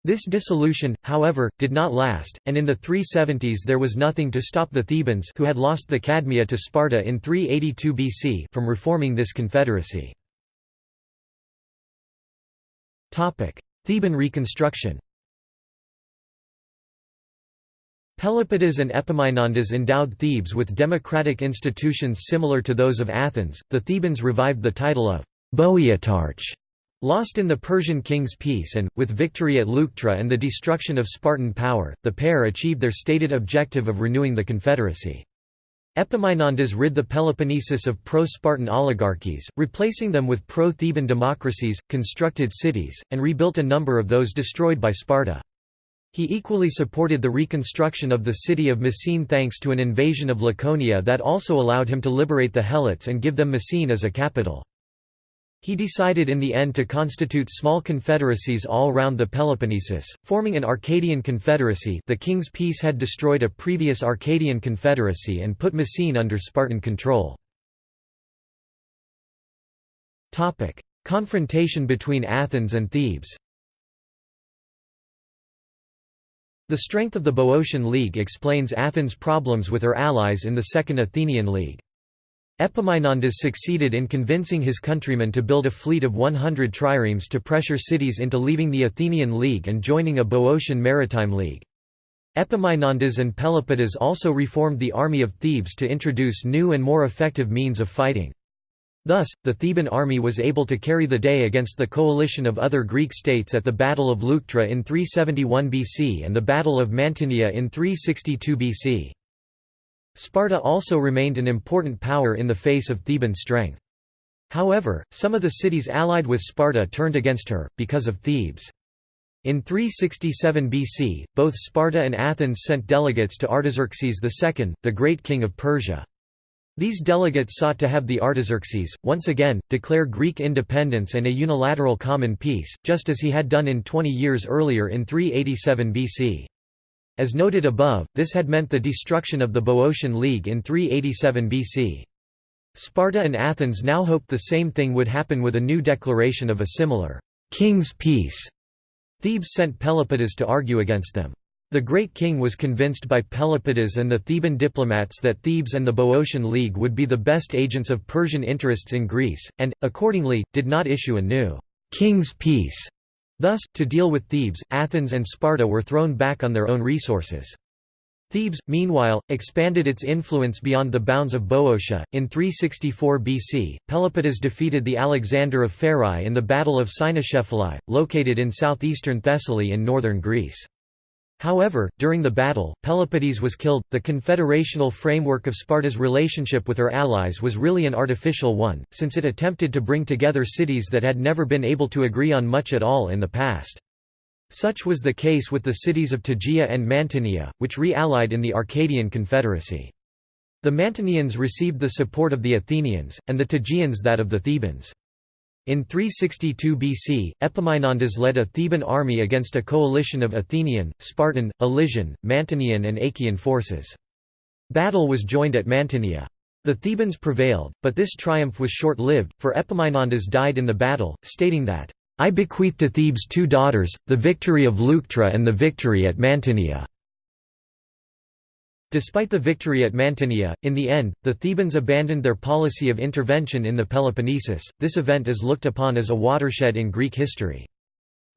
This dissolution, however, did not last, and in the 370s there was nothing to stop the Thebans who had lost the Cadmea to Sparta in 382 BC from reforming this confederacy. Theban reconstruction Pelopidas and Epaminondas endowed Thebes with democratic institutions similar to those of Athens. The Thebans revived the title of Boeotarch, lost in the Persian king's peace and, with victory at Leuctra and the destruction of Spartan power, the pair achieved their stated objective of renewing the confederacy. Epaminondas rid the Peloponnesus of pro-Spartan oligarchies, replacing them with pro-Theban democracies, constructed cities, and rebuilt a number of those destroyed by Sparta. He equally supported the reconstruction of the city of Messene thanks to an invasion of Laconia that also allowed him to liberate the Helots and give them Messene as a capital. He decided in the end to constitute small confederacies all round the Peloponnesus, forming an Arcadian confederacy the king's peace had destroyed a previous Arcadian confederacy and put Messene under Spartan control. Confrontation between Athens and Thebes The strength of the Boeotian League explains Athens' problems with her allies in the Second Athenian League. Epaminondas succeeded in convincing his countrymen to build a fleet of 100 triremes to pressure cities into leaving the Athenian League and joining a Boeotian maritime league. Epaminondas and Pelopidas also reformed the army of Thebes to introduce new and more effective means of fighting. Thus, the Theban army was able to carry the day against the coalition of other Greek states at the Battle of Leuctra in 371 BC and the Battle of Mantinea in 362 BC. Sparta also remained an important power in the face of Theban strength. However, some of the cities allied with Sparta turned against her, because of Thebes. In 367 BC, both Sparta and Athens sent delegates to Artaxerxes II, the great king of Persia. These delegates sought to have the Artaxerxes, once again, declare Greek independence and a unilateral common peace, just as he had done in 20 years earlier in 387 BC. As noted above, this had meant the destruction of the Boeotian League in 387 BC. Sparta and Athens now hoped the same thing would happen with a new declaration of a similar king's peace. Thebes sent Pelopidas to argue against them. The Great King was convinced by Pelopidas and the Theban diplomats that Thebes and the Boeotian League would be the best agents of Persian interests in Greece, and, accordingly, did not issue a new «king's peace». Thus, to deal with Thebes, Athens and Sparta were thrown back on their own resources. Thebes, meanwhile, expanded its influence beyond the bounds of Boeotia. In 364 BC, Pelopidas defeated the Alexander of Pherae in the Battle of Cynoscephalae, located in southeastern Thessaly in northern Greece. However, during the battle, Pelopidas was killed. The confederational framework of Sparta's relationship with her allies was really an artificial one, since it attempted to bring together cities that had never been able to agree on much at all in the past. Such was the case with the cities of Tegea and Mantinea, which re-allied in the Arcadian Confederacy. The Mantineans received the support of the Athenians, and the Tegeans that of the Thebans. In 362 BC, Epaminondas led a Theban army against a coalition of Athenian, Spartan, Elysian, Mantinean and Achaean forces. Battle was joined at Mantinea. The Thebans prevailed, but this triumph was short-lived, for Epaminondas died in the battle, stating that, "'I bequeath to Thebes two daughters, the victory of Leuctra and the victory at Mantinea." Despite the victory at Mantinea, in the end, the Thebans abandoned their policy of intervention in the Peloponnesus. This event is looked upon as a watershed in Greek history.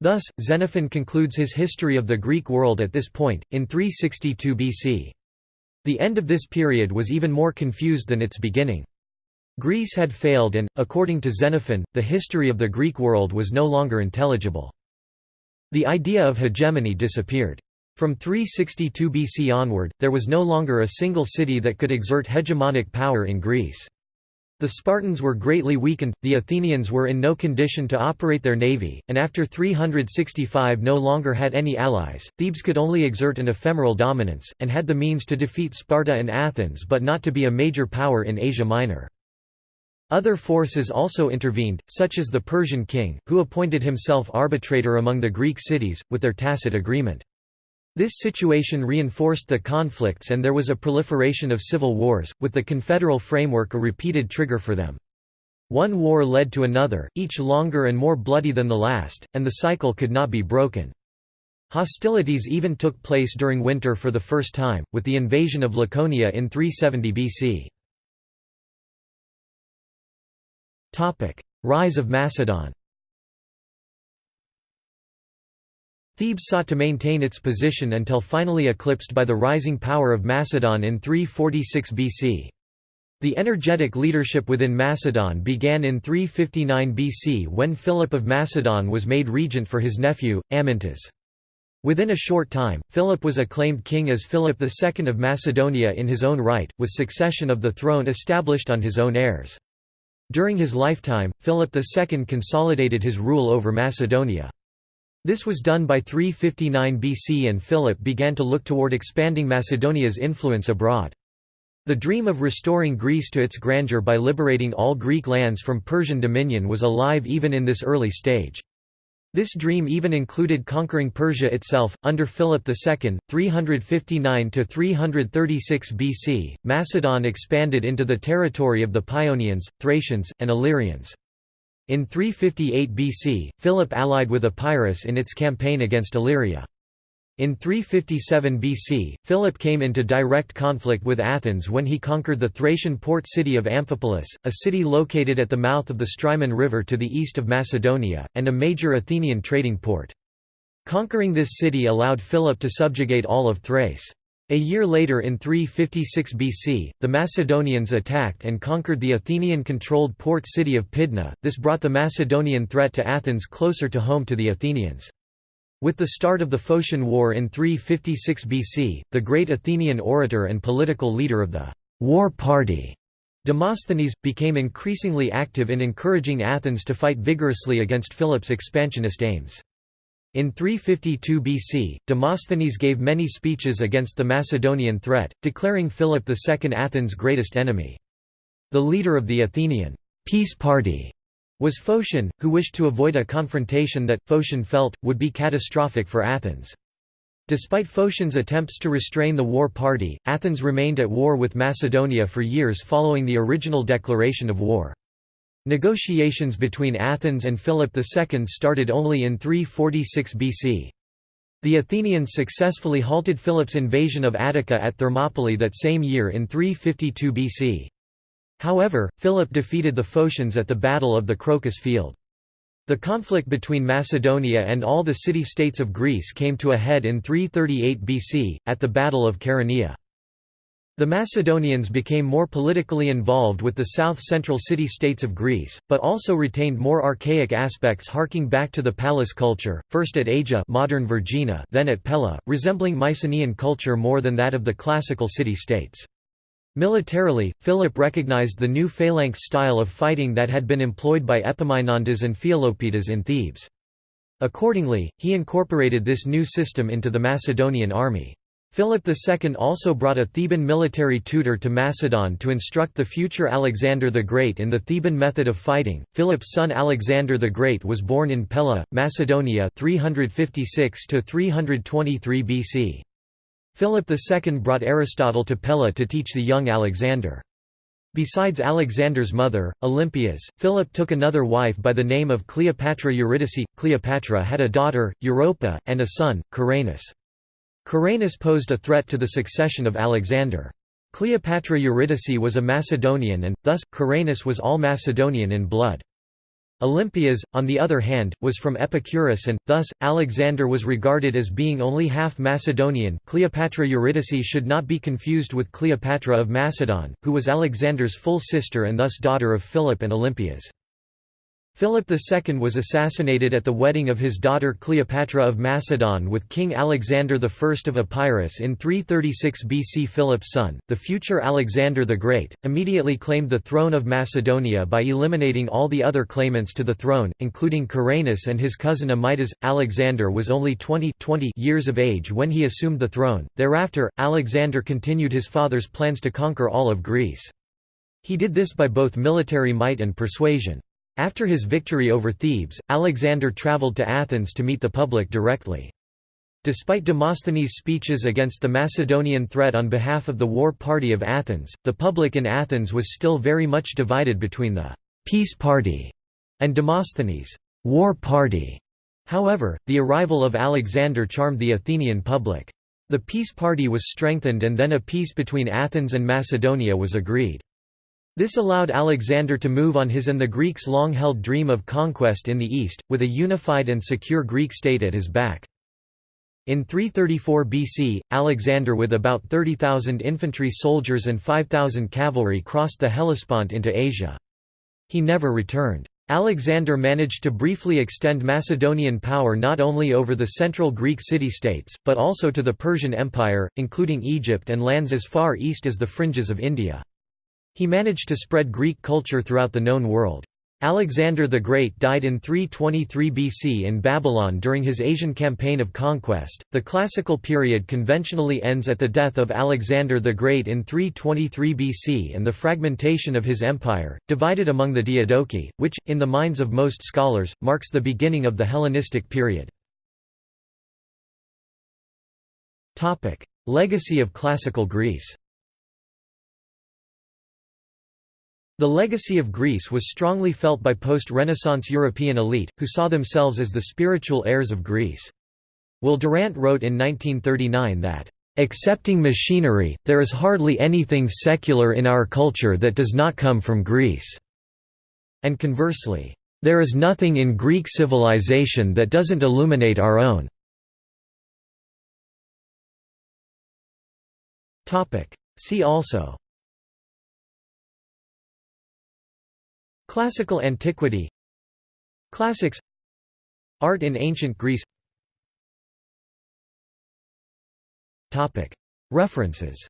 Thus, Xenophon concludes his history of the Greek world at this point, in 362 BC. The end of this period was even more confused than its beginning. Greece had failed and, according to Xenophon, the history of the Greek world was no longer intelligible. The idea of hegemony disappeared. From 362 BC onward, there was no longer a single city that could exert hegemonic power in Greece. The Spartans were greatly weakened, the Athenians were in no condition to operate their navy, and after 365 no longer had any allies. Thebes could only exert an ephemeral dominance, and had the means to defeat Sparta and Athens but not to be a major power in Asia Minor. Other forces also intervened, such as the Persian king, who appointed himself arbitrator among the Greek cities, with their tacit agreement. This situation reinforced the conflicts and there was a proliferation of civil wars, with the confederal framework a repeated trigger for them. One war led to another, each longer and more bloody than the last, and the cycle could not be broken. Hostilities even took place during winter for the first time, with the invasion of Laconia in 370 BC. Rise of Macedon Thebes sought to maintain its position until finally eclipsed by the rising power of Macedon in 346 BC. The energetic leadership within Macedon began in 359 BC when Philip of Macedon was made regent for his nephew, Amyntas. Within a short time, Philip was acclaimed king as Philip II of Macedonia in his own right, with succession of the throne established on his own heirs. During his lifetime, Philip II consolidated his rule over Macedonia. This was done by 359 BC and Philip began to look toward expanding Macedonia's influence abroad. The dream of restoring Greece to its grandeur by liberating all Greek lands from Persian dominion was alive even in this early stage. This dream even included conquering Persia itself. Under Philip II, 359 to 336 BC, Macedon expanded into the territory of the Paeonians, Thracians, and Illyrians. In 358 BC, Philip allied with Epirus in its campaign against Illyria. In 357 BC, Philip came into direct conflict with Athens when he conquered the Thracian port city of Amphipolis, a city located at the mouth of the Strymon River to the east of Macedonia, and a major Athenian trading port. Conquering this city allowed Philip to subjugate all of Thrace. A year later in 356 BC, the Macedonians attacked and conquered the Athenian-controlled port city of Pydna, this brought the Macedonian threat to Athens closer to home to the Athenians. With the start of the Phocian War in 356 BC, the great Athenian orator and political leader of the «war party» Demosthenes, became increasingly active in encouraging Athens to fight vigorously against Philip's expansionist aims. In 352 BC, Demosthenes gave many speeches against the Macedonian threat, declaring Philip II Athens' greatest enemy. The leader of the Athenian peace party was Phocion, who wished to avoid a confrontation that, Phocion felt, would be catastrophic for Athens. Despite Phocion's attempts to restrain the war party, Athens remained at war with Macedonia for years following the original declaration of war. Negotiations between Athens and Philip II started only in 346 BC. The Athenians successfully halted Philip's invasion of Attica at Thermopylae that same year in 352 BC. However, Philip defeated the Phocians at the Battle of the Crocus Field. The conflict between Macedonia and all the city-states of Greece came to a head in 338 BC, at the Battle of Chaeronea. The Macedonians became more politically involved with the south-central city-states of Greece, but also retained more archaic aspects harking back to the palace culture, first at Agia modern Vergina then at Pella, resembling Mycenaean culture more than that of the classical city-states. Militarily, Philip recognized the new phalanx style of fighting that had been employed by Epaminondas and Pelopidas in Thebes. Accordingly, he incorporated this new system into the Macedonian army. Philip II also brought a Theban military tutor to Macedon to instruct the future Alexander the Great in the Theban method of fighting. Philip's son Alexander the Great was born in Pella, Macedonia 356 to 323 BC. Philip II brought Aristotle to Pella to teach the young Alexander. Besides Alexander's mother, Olympias, Philip took another wife by the name of Cleopatra Eurydice. Cleopatra had a daughter, Europa, and a son, Caranus. Caranus posed a threat to the succession of Alexander. Cleopatra Eurydice was a Macedonian and, thus, Caranus was all Macedonian in blood. Olympias, on the other hand, was from Epirus and, thus, Alexander was regarded as being only half Macedonian Cleopatra Eurydice should not be confused with Cleopatra of Macedon, who was Alexander's full sister and thus daughter of Philip and Olympias. Philip II was assassinated at the wedding of his daughter Cleopatra of Macedon with King Alexander I of Epirus in 336 BC. Philip's son, the future Alexander the Great, immediately claimed the throne of Macedonia by eliminating all the other claimants to the throne, including Caranus and his cousin Amyntas. Alexander was only 20, 20 years of age when he assumed the throne. Thereafter, Alexander continued his father's plans to conquer all of Greece. He did this by both military might and persuasion. After his victory over Thebes, Alexander travelled to Athens to meet the public directly. Despite Demosthenes' speeches against the Macedonian threat on behalf of the war party of Athens, the public in Athens was still very much divided between the «peace party» and Demosthenes' «war party». However, the arrival of Alexander charmed the Athenian public. The peace party was strengthened and then a peace between Athens and Macedonia was agreed. This allowed Alexander to move on his and the Greeks' long-held dream of conquest in the east, with a unified and secure Greek state at his back. In 334 BC, Alexander with about 30,000 infantry soldiers and 5,000 cavalry crossed the Hellespont into Asia. He never returned. Alexander managed to briefly extend Macedonian power not only over the central Greek city-states, but also to the Persian Empire, including Egypt and lands as far east as the fringes of India. He managed to spread Greek culture throughout the known world. Alexander the Great died in 323 BC in Babylon during his Asian campaign of conquest. The classical period conventionally ends at the death of Alexander the Great in 323 BC and the fragmentation of his empire, divided among the Diadochi, which, in the minds of most scholars, marks the beginning of the Hellenistic period. Legacy of classical Greece The legacy of Greece was strongly felt by post-Renaissance European elite, who saw themselves as the spiritual heirs of Greece. Will Durant wrote in 1939 that, "...excepting machinery, there is hardly anything secular in our culture that does not come from Greece." And conversely, "...there is nothing in Greek civilization that doesn't illuminate our own." See also Classical antiquity. Classics. Art in ancient Greece. References